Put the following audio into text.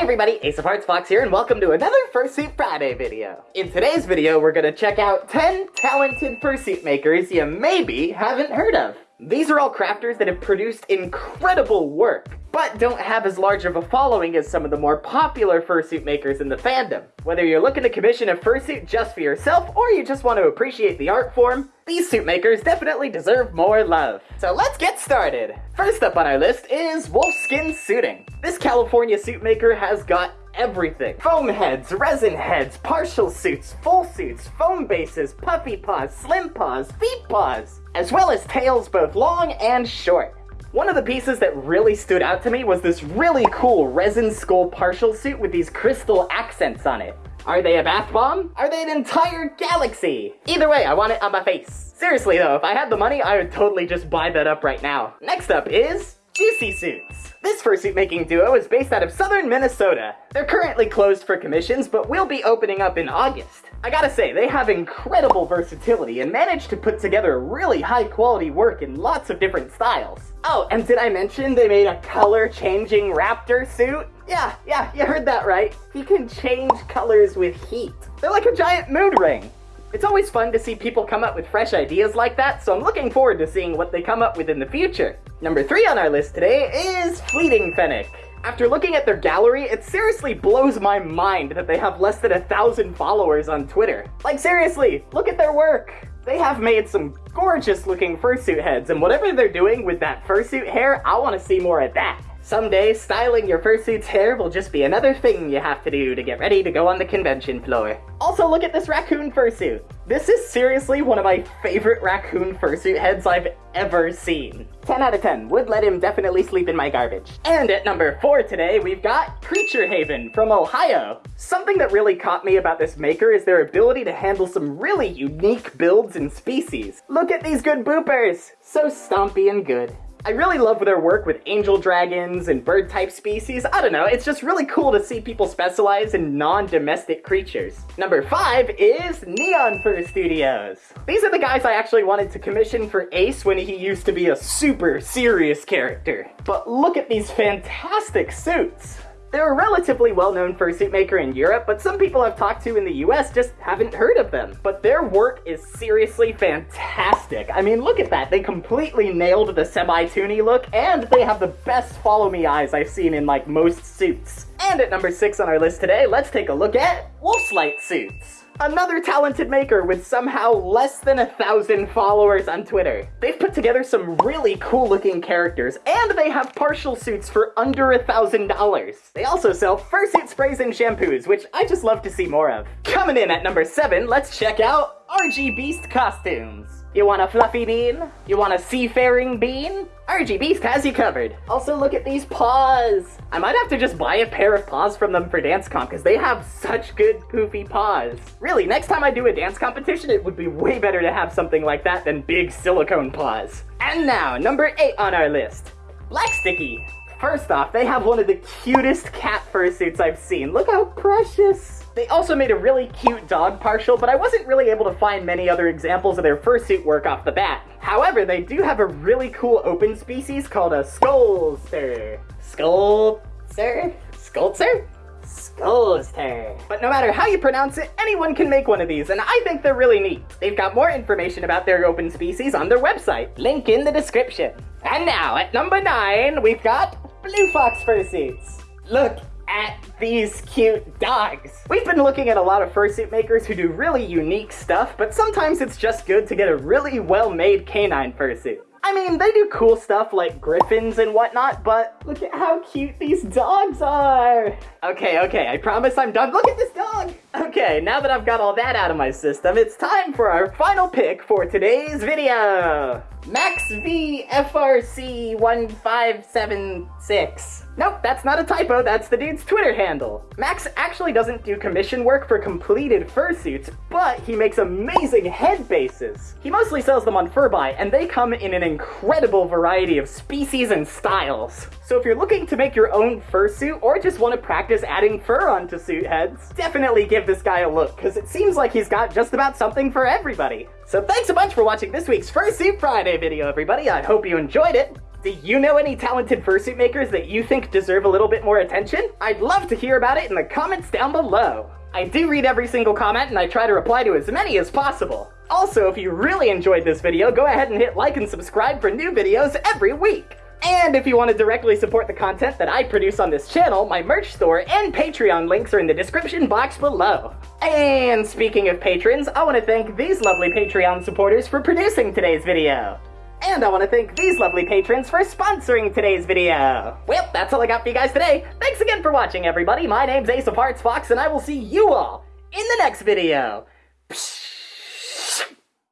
everybody, Ace of Hearts Fox here, and welcome to another Fursuit Friday video. In today's video, we're gonna check out 10 talented fursuit makers you maybe haven't heard of. These are all crafters that have produced incredible work, but don't have as large of a following as some of the more popular fursuit makers in the fandom. Whether you're looking to commission a fursuit just for yourself, or you just want to appreciate the art form, these suit makers definitely deserve more love. So let's get started! First up on our list is Wolfskin Suiting. This California suit maker has got everything. Foam heads, resin heads, partial suits, full suits, foam bases, puffy paws, slim paws, feet paws, as well as tails both long and short. One of the pieces that really stood out to me was this really cool resin skull partial suit with these crystal accents on it. Are they a bath bomb? Are they an entire galaxy? Either way, I want it on my face. Seriously though, if I had the money, I would totally just buy that up right now. Next up is Juicy Suits. This fursuit making duo is based out of southern Minnesota. They're currently closed for commissions, but will be opening up in August. I gotta say, they have incredible versatility and managed to put together really high quality work in lots of different styles. Oh, and did I mention they made a color changing raptor suit? Yeah, yeah, you heard that right. He can change colors with heat. They're like a giant mood ring. It's always fun to see people come up with fresh ideas like that, so I'm looking forward to seeing what they come up with in the future. Number three on our list today is Fleeting Fennec. After looking at their gallery, it seriously blows my mind that they have less than a thousand followers on Twitter. Like seriously, look at their work! They have made some gorgeous looking fursuit heads, and whatever they're doing with that fursuit hair, I want to see more of that. Someday, styling your fursuit's hair will just be another thing you have to do to get ready to go on the convention floor. Also, look at this raccoon fursuit. This is seriously one of my favorite raccoon fursuit heads I've ever seen. 10 out of 10, would let him definitely sleep in my garbage. And at number 4 today, we've got Creature Haven from Ohio. Something that really caught me about this maker is their ability to handle some really unique builds and species. Look at these good boopers! So stompy and good. I really love their work with angel dragons and bird type species. I don't know, it's just really cool to see people specialize in non-domestic creatures. Number five is Neon Fur Studios. These are the guys I actually wanted to commission for Ace when he used to be a super serious character. But look at these fantastic suits. They're a relatively well-known fursuit maker in Europe, but some people I've talked to in the US just haven't heard of them. But their work is seriously fantastic. I mean, look at that. They completely nailed the semi-toony look, and they have the best follow-me eyes I've seen in like most suits. And at number 6 on our list today, let's take a look at Wolfslight suits. Another talented maker with somehow less than a thousand followers on Twitter. They've put together some really cool looking characters, and they have partial suits for under a thousand dollars. They also sell fursuit sprays and shampoos, which I just love to see more of. Coming in at number 7, let's check out RG Beast Costumes. You want a fluffy bean? You want a seafaring bean? RG Beast has you covered. Also, look at these paws. I might have to just buy a pair of paws from them for dance comp because they have such good poofy paws. Really, next time I do a dance competition, it would be way better to have something like that than big silicone paws. And now, number 8 on our list. Black Sticky. First off, they have one of the cutest cat fursuits I've seen. Look how precious. They also made a really cute dog partial, but I wasn't really able to find many other examples of their fursuit work off the bat. However, they do have a really cool open species called a Skullster. Skullster? Skullster? Skullster. But no matter how you pronounce it, anyone can make one of these, and I think they're really neat. They've got more information about their open species on their website. Link in the description. And now, at number 9, we've got Blue Fox Fursuits. Look, at these cute dogs. We've been looking at a lot of fursuit makers who do really unique stuff, but sometimes it's just good to get a really well-made canine fursuit. I mean, they do cool stuff like griffins and whatnot, but look at how cute these dogs are. Okay, okay, I promise I'm done. Look at this dog. Okay, now that I've got all that out of my system, it's time for our final pick for today's video. Max V FRC 1576. Nope, that's not a typo, that's the dude's Twitter handle. Max actually doesn't do commission work for completed fursuits, but he makes amazing head bases. He mostly sells them on Furbuy, and they come in an incredible variety of species and styles. So if you're looking to make your own fursuit, or just want to practice adding fur onto suit heads, definitely give this guy a look, because it seems like he's got just about something for everybody. So thanks a bunch for watching this week's Fursuit Friday video, everybody. I hope you enjoyed it. Do you know any talented fursuit makers that you think deserve a little bit more attention? I'd love to hear about it in the comments down below. I do read every single comment and I try to reply to as many as possible. Also, if you really enjoyed this video, go ahead and hit like and subscribe for new videos every week. And if you want to directly support the content that I produce on this channel, my merch store and Patreon links are in the description box below. And speaking of patrons, I want to thank these lovely Patreon supporters for producing today's video. And I want to thank these lovely patrons for sponsoring today's video. Well, that's all I got for you guys today. Thanks again for watching, everybody. My name's Ace of Hearts Fox, and I will see you all in the next video. Psh